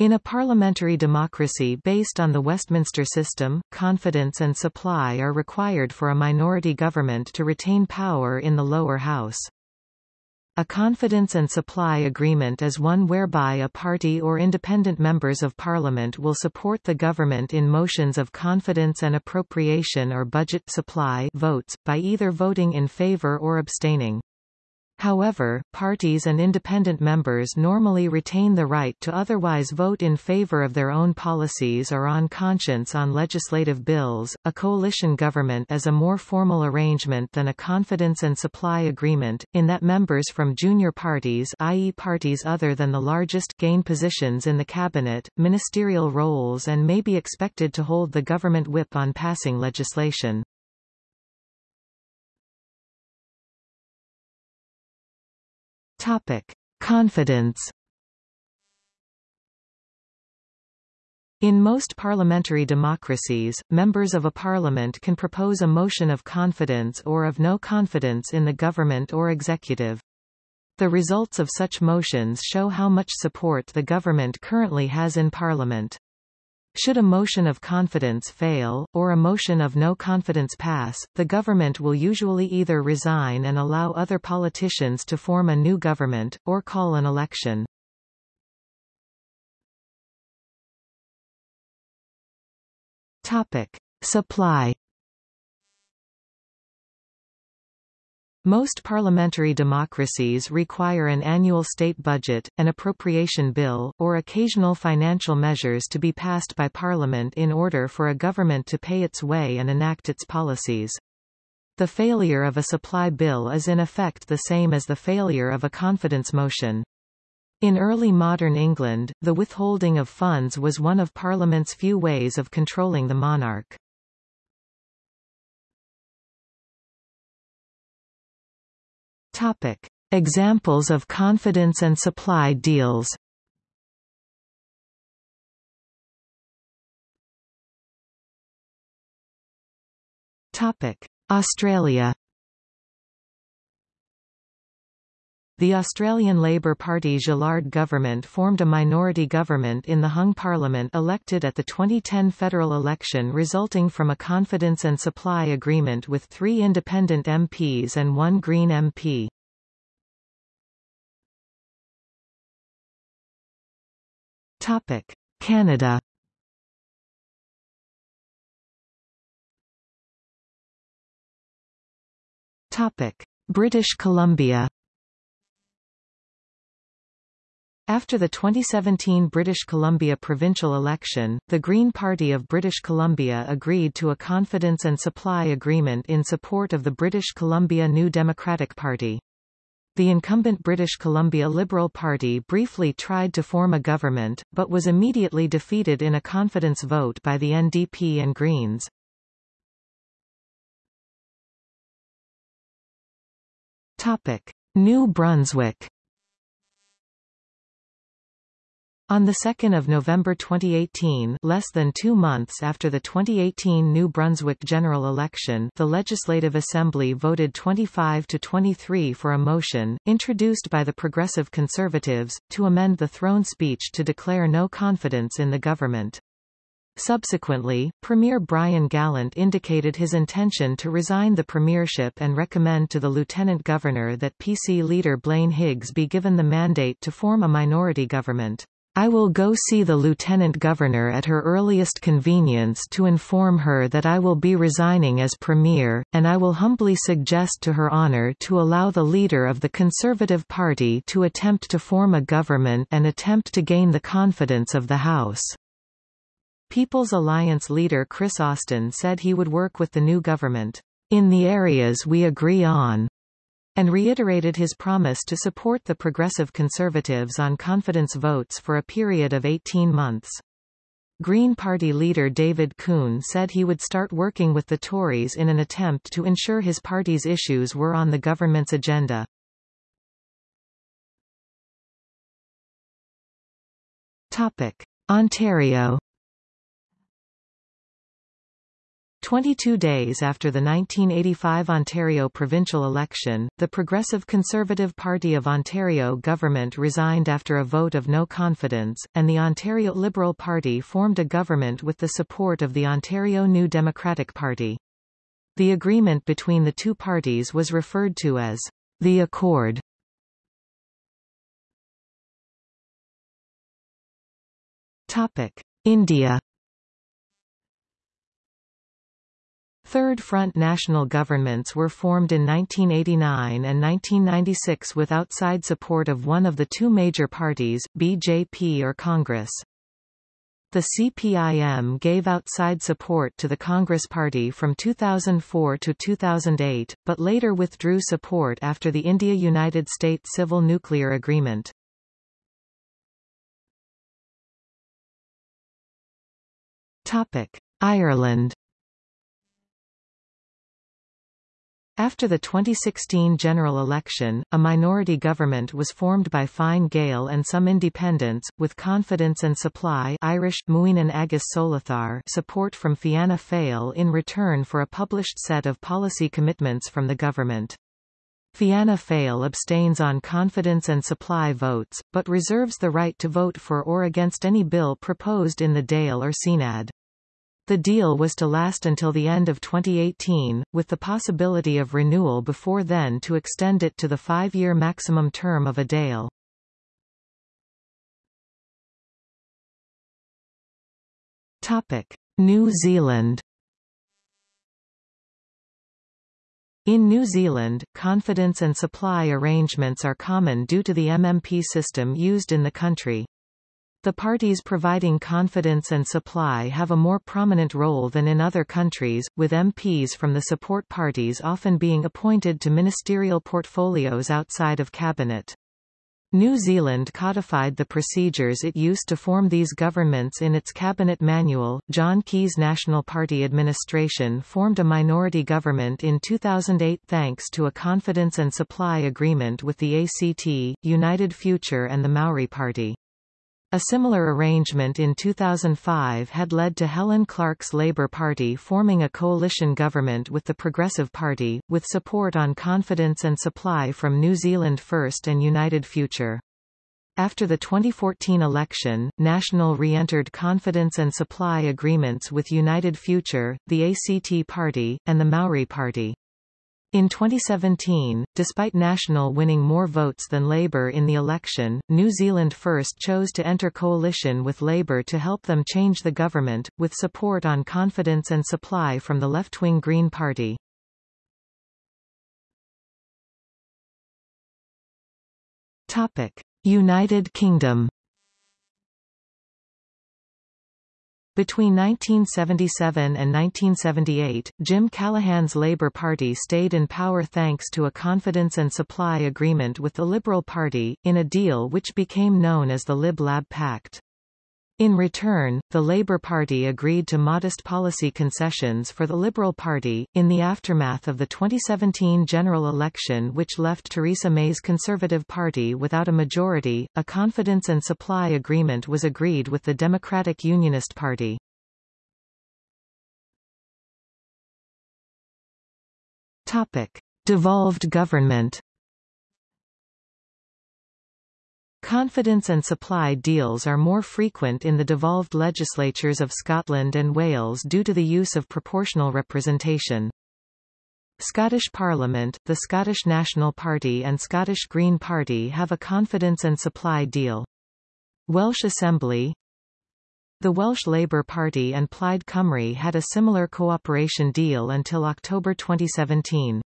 In a parliamentary democracy based on the Westminster system, confidence and supply are required for a minority government to retain power in the lower house. A confidence and supply agreement is one whereby a party or independent members of parliament will support the government in motions of confidence and appropriation or budget supply votes, by either voting in favour or abstaining. However, parties and independent members normally retain the right to otherwise vote in favor of their own policies or on conscience on legislative bills. A coalition government is a more formal arrangement than a confidence and supply agreement, in that members from junior parties, i.e., parties other than the largest, gain positions in the cabinet, ministerial roles, and may be expected to hold the government whip on passing legislation. Topic: Confidence. In most parliamentary democracies, members of a parliament can propose a motion of confidence or of no confidence in the government or executive. The results of such motions show how much support the government currently has in parliament. Should a motion of confidence fail, or a motion of no confidence pass, the government will usually either resign and allow other politicians to form a new government, or call an election. Topic. Supply Most parliamentary democracies require an annual state budget, an appropriation bill, or occasional financial measures to be passed by parliament in order for a government to pay its way and enact its policies. The failure of a supply bill is in effect the same as the failure of a confidence motion. In early modern England, the withholding of funds was one of Parliament's few ways of controlling the monarch. Topic. Examples of confidence and supply deals Topic. Australia The Australian Labor Party Gillard government formed a minority government in the hung parliament elected at the 2010 federal election resulting from a confidence and supply agreement with three independent MPs and one Green MP. Canada British Columbia After the 2017 British Columbia provincial election, the Green Party of British Columbia agreed to a confidence and supply agreement in support of the British Columbia New Democratic Party. The incumbent British Columbia Liberal Party briefly tried to form a government, but was immediately defeated in a confidence vote by the NDP and Greens. New Brunswick On 2 November 2018 less than two months after the 2018 New Brunswick general election the Legislative Assembly voted 25 to 23 for a motion, introduced by the Progressive Conservatives, to amend the throne speech to declare no confidence in the government. Subsequently, Premier Brian Gallant indicated his intention to resign the premiership and recommend to the Lieutenant Governor that PC leader Blaine Higgs be given the mandate to form a minority government. I will go see the Lieutenant Governor at her earliest convenience to inform her that I will be resigning as Premier, and I will humbly suggest to Her Honour to allow the leader of the Conservative Party to attempt to form a government and attempt to gain the confidence of the House. People's Alliance leader Kris Austin said he would work with the new government, in the areas we agree on and reiterated his promise to support the Progressive Conservatives on confidence votes for a period of 18 months. Green Party leader David Coon said he would start working with the Tories in an attempt to ensure his party's issues were on the government's agenda. Topic. Ontario 22 days after the 1985 Ontario provincial election, the Progressive Conservative Party of Ontario government resigned after a vote of no confidence, and the Ontario Liberal Party formed a government with the support of the Ontario New Democratic Party. The agreement between the two parties was referred to as the Accord. India Third Front national governments were formed in 1989 and 1996 with outside support of one of the two major parties, BJP or Congress. The CPIM gave outside support to the Congress Party from 2004 to 2008, but later withdrew support after the India-United States Civil Nuclear Agreement. Ireland After the 2016 general election, a minority government was formed by Fine Gael and some independents, with confidence and supply Irish Muinín agus Soláthar support from Fianna Fáil in return for a published set of policy commitments from the government. Fianna Fáil abstains on confidence and supply votes, but reserves the right to vote for or against any bill proposed in the Dáil or Seanad. The deal was to last until the end of 2018, with the possibility of renewal before then to extend it to the five-year maximum term of a Dáil. New Zealand In New Zealand, confidence and supply arrangements are common due to the MMP system used in the country. The parties providing confidence and supply have a more prominent role than in other countries, with MPs from the support parties often being appointed to ministerial portfolios outside of cabinet. New Zealand codified the procedures it used to form these governments in its cabinet manual. John Key's National Party administration formed a minority government in 2008 thanks to a confidence and supply agreement with the ACT, United Future and the Maori Party. A similar arrangement in 2005 had led to Helen Clark's Labour Party forming a coalition government with the Progressive Party, with support on confidence and supply from New Zealand First and United Future. After the 2014 election, National re-entered confidence and supply agreements with United Future, the ACT Party, and the Maori Party. In 2017, despite National winning more votes than Labour in the election, New Zealand First chose to enter coalition with Labour to help them change the government, with support on confidence and supply from the left-wing Green Party. United Kingdom Between 1977 and 1978, Jim Callaghan's Labour Party stayed in power thanks to a confidence and supply agreement with the Liberal Party, in a deal which became known as the Lib-Lab Pact. In return, the Labour Party agreed to modest policy concessions for the Liberal Party. In the aftermath of the 2017 general election, which left Theresa May's Conservative Party without a majority, a confidence and supply agreement was agreed with the Democratic Unionist Party. Topic: Devolved government. Confidence and supply deals are more frequent in the devolved legislatures of Scotland and Wales due to the use of proportional representation. Scottish Parliament, the Scottish National Party and Scottish Green Party have a confidence and supply deal. Welsh Assembly The Welsh Labour Party and Plaid Cymru had a similar cooperation deal until October 2017.